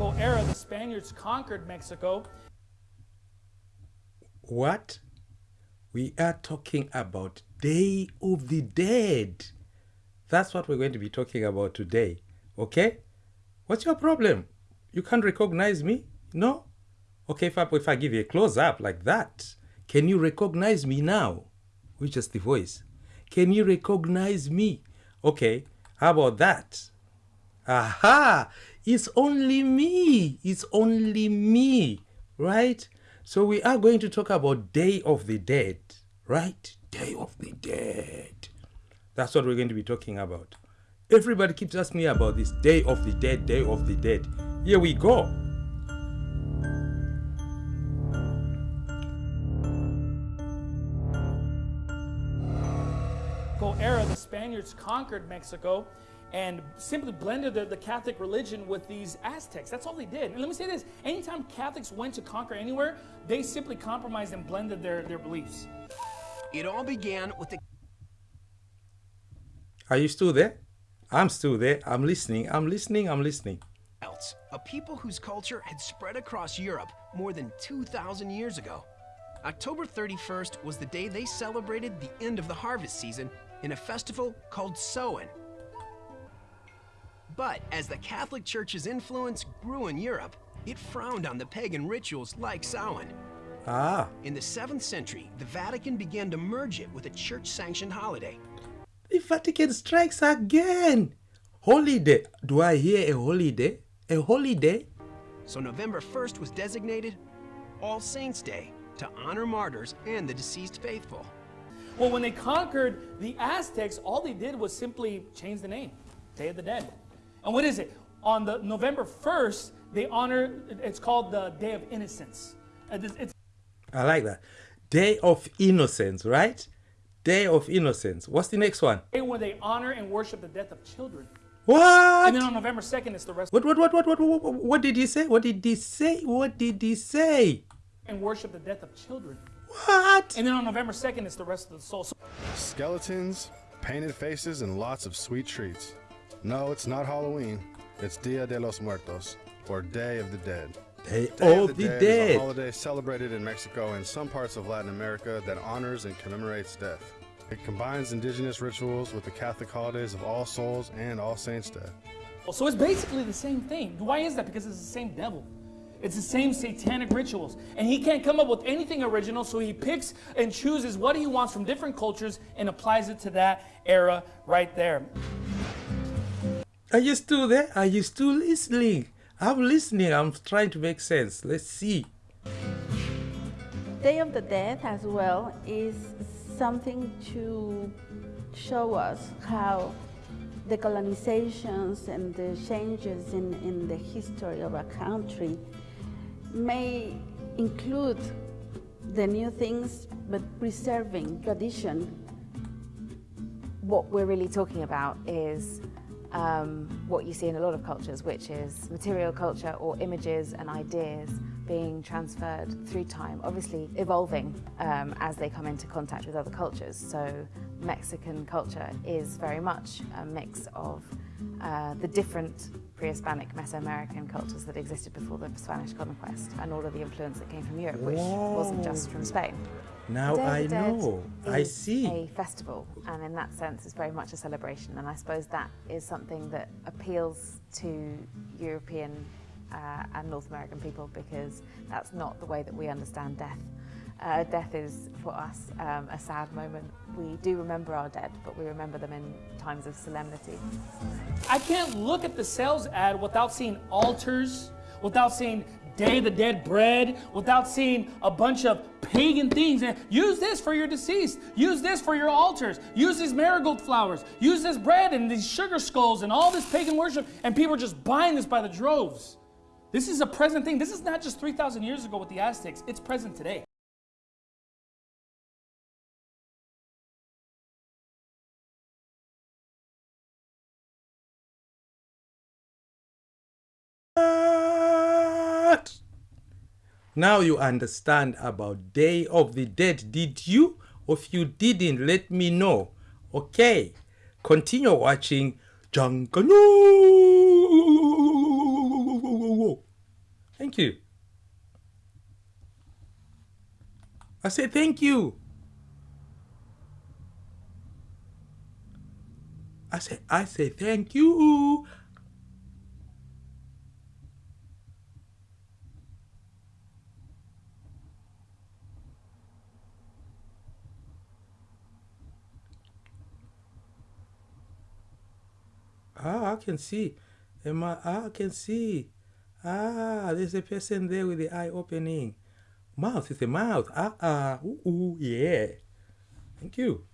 era, the Spaniards conquered Mexico. What? We are talking about Day of the Dead. That's what we're going to be talking about today. Okay? What's your problem? You can't recognize me? No? Okay, if I, if I give you a close up like that, can you recognize me now? Which is the voice. Can you recognize me? Okay, how about that? Aha! It's only me. It's only me. Right? So we are going to talk about Day of the Dead. Right? Day of the Dead. That's what we're going to be talking about. Everybody keeps asking me about this Day of the Dead, Day of the Dead. Here we go. era, the Spaniards conquered Mexico and simply blended the, the, Catholic religion with these Aztecs. That's all they did. And let me say this, anytime Catholics went to conquer anywhere, they simply compromised and blended their, their beliefs. It all began with the... Are you still there? I'm still there. I'm listening. I'm listening. I'm listening. Celts, a people whose culture had spread across Europe more than 2,000 years ago. October 31st was the day they celebrated the end of the harvest season in a festival called Samhain. But as the Catholic Church's influence grew in Europe, it frowned on the pagan rituals like Samhain. Ah. In the 7th century, the Vatican began to merge it with a church-sanctioned holiday. The Vatican strikes again! Holiday. Do I hear a holiday? A holiday? So November 1st was designated All Saints' Day to honor martyrs and the deceased faithful. Well, when they conquered the Aztecs, all they did was simply change the name, Day of the Dead. And what is it? On the November 1st, they honor, it's called the Day of Innocence. It's, I like that. Day of Innocence, right? Day of Innocence. What's the next one? Day when they honor and worship the death of children. What? And then on November 2nd, it's the rest. What, what, what, what, what, what, what did he say? What did he say? What did he say? And worship the death of children. What? And then on November 2nd, it's the rest of the soul. Skeletons, painted faces, and lots of sweet treats. No, it's not Halloween. It's Dia de los Muertos, or Day of the Dead. Day, Day of the, the Dead, Dead is a holiday celebrated in Mexico and some parts of Latin America that honors and commemorates death. It combines indigenous rituals with the Catholic holidays of All Souls and All Saints Day. So it's basically the same thing. Why is that? Because it's the same devil. It's the same satanic rituals. And he can't come up with anything original, so he picks and chooses what he wants from different cultures and applies it to that era right there. Are you still there? Are you still listening? I'm listening. I'm trying to make sense. Let's see. Day of the Dead as well is something to show us how the colonizations and the changes in, in the history of a country may include the new things, but preserving tradition. What we're really talking about is um, what you see in a lot of cultures, which is material culture or images and ideas being transferred through time, obviously evolving um, as they come into contact with other cultures. So Mexican culture is very much a mix of uh, the different pre-Hispanic Mesoamerican cultures that existed before the Spanish conquest and all of the influence that came from Europe, which Whoa. wasn't just from Spain. Now I know, I see. a festival, and in that sense it's very much a celebration, and I suppose that is something that appeals to European uh, and North American people because that's not the way that we understand death. Uh, death is, for us, um, a sad moment. We do remember our dead, but we remember them in times of solemnity. I can't look at the sales ad without seeing altars, without seeing Day of the Dead bread, without seeing a bunch of pagan things. And use this for your deceased. Use this for your altars. Use these marigold flowers. Use this bread and these sugar skulls and all this pagan worship. And people are just buying this by the droves. This is a present thing. This is not just 3,000 years ago with the Aztecs. It's present today. Now you understand about Day of the Dead. Did you? Or if you didn't, let me know. Okay. Continue watching Jungle. Thank you. I say thank you. I say I say thank you. Ah, I can see. Emma, ah, I can see. Ah, there's a person there with the eye opening. Mouth is a mouth. Ah, ah, ooh, ooh, yeah. Thank you.